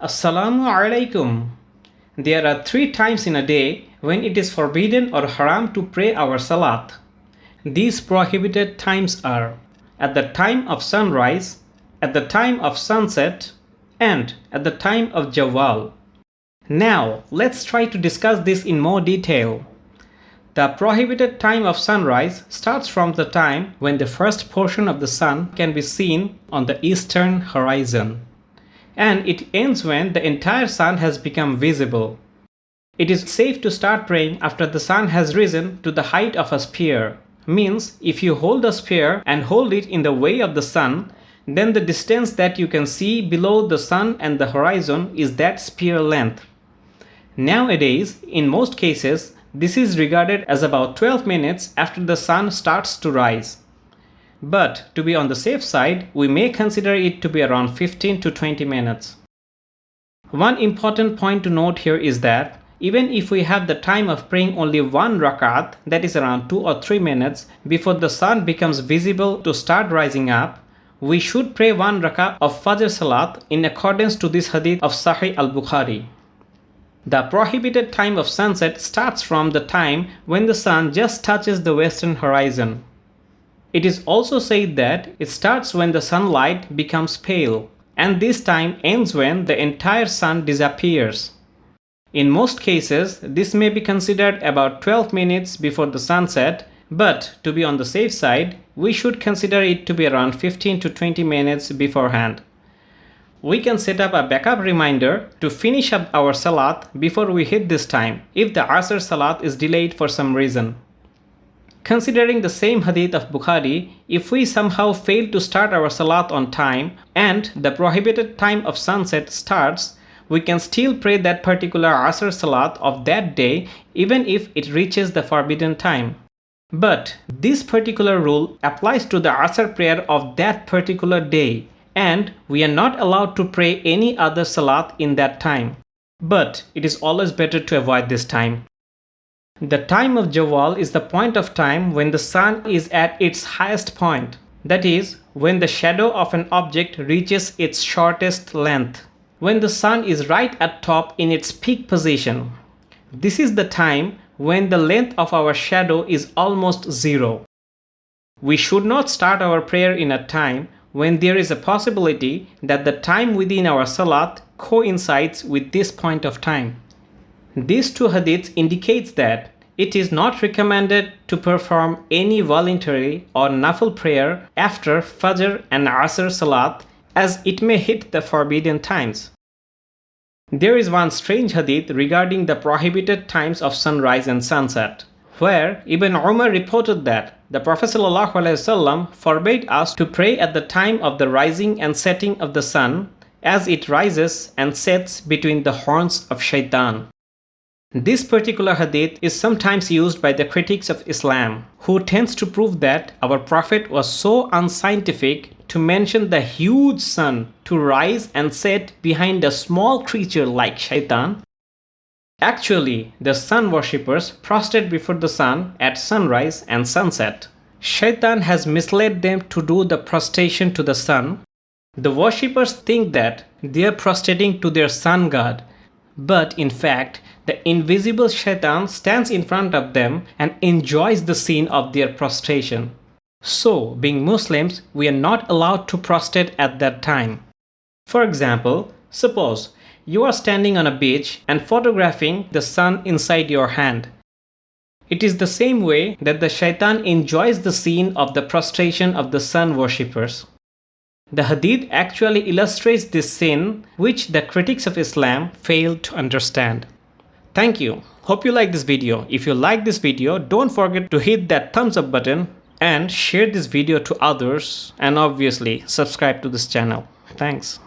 Assalamu alaikum. There are three times in a day when it is forbidden or haram to pray our salat. These prohibited times are at the time of sunrise, at the time of sunset, and at the time of Jawwal. Now, let's try to discuss this in more detail. The prohibited time of sunrise starts from the time when the first portion of the sun can be seen on the eastern horizon and it ends when the entire sun has become visible. It is safe to start praying after the sun has risen to the height of a spear. Means if you hold a spear and hold it in the way of the sun, then the distance that you can see below the sun and the horizon is that spear length. Nowadays, in most cases, this is regarded as about 12 minutes after the sun starts to rise. But to be on the safe side, we may consider it to be around 15 to 20 minutes. One important point to note here is that even if we have the time of praying only one rakat, that is around 2 or 3 minutes, before the sun becomes visible to start rising up, we should pray one rakat of Fajr Salat in accordance to this hadith of Sahih al-Bukhari. The prohibited time of sunset starts from the time when the sun just touches the western horizon. It is also said that it starts when the sunlight becomes pale and this time ends when the entire sun disappears. In most cases, this may be considered about 12 minutes before the sunset, but to be on the safe side, we should consider it to be around 15 to 20 minutes beforehand. We can set up a backup reminder to finish up our salat before we hit this time if the Asr salat is delayed for some reason. Considering the same hadith of Bukhari, if we somehow fail to start our salat on time and the prohibited time of sunset starts, we can still pray that particular Asr salat of that day even if it reaches the forbidden time. But this particular rule applies to the Asr prayer of that particular day and we are not allowed to pray any other salat in that time. But it is always better to avoid this time. The time of Jawwal is the point of time when the sun is at its highest point. That is, when the shadow of an object reaches its shortest length. When the sun is right at top in its peak position. This is the time when the length of our shadow is almost zero. We should not start our prayer in a time when there is a possibility that the time within our salat coincides with this point of time. These two hadiths indicates that it is not recommended to perform any voluntary or nafil prayer after Fajr and Asr Salat as it may hit the forbidden times. There is one strange hadith regarding the prohibited times of sunrise and sunset, where Ibn Umar reported that the Prophet ﷺ forbade us to pray at the time of the rising and setting of the sun as it rises and sets between the horns of shaitan. This particular hadith is sometimes used by the critics of Islam, who tends to prove that our Prophet was so unscientific to mention the huge sun to rise and set behind a small creature like shaitan. Actually, the sun worshippers prostrate before the sun at sunrise and sunset. Shaitan has misled them to do the prostration to the sun. The worshippers think that they are prostrating to their sun god, but in fact, the invisible shaitan stands in front of them and enjoys the scene of their prostration. So, being Muslims, we are not allowed to prostrate at that time. For example, suppose you are standing on a beach and photographing the sun inside your hand. It is the same way that the shaitan enjoys the scene of the prostration of the sun worshippers. The hadith actually illustrates this sin which the critics of Islam failed to understand. Thank you. Hope you like this video. If you like this video, don't forget to hit that thumbs up button and share this video to others and obviously subscribe to this channel. Thanks.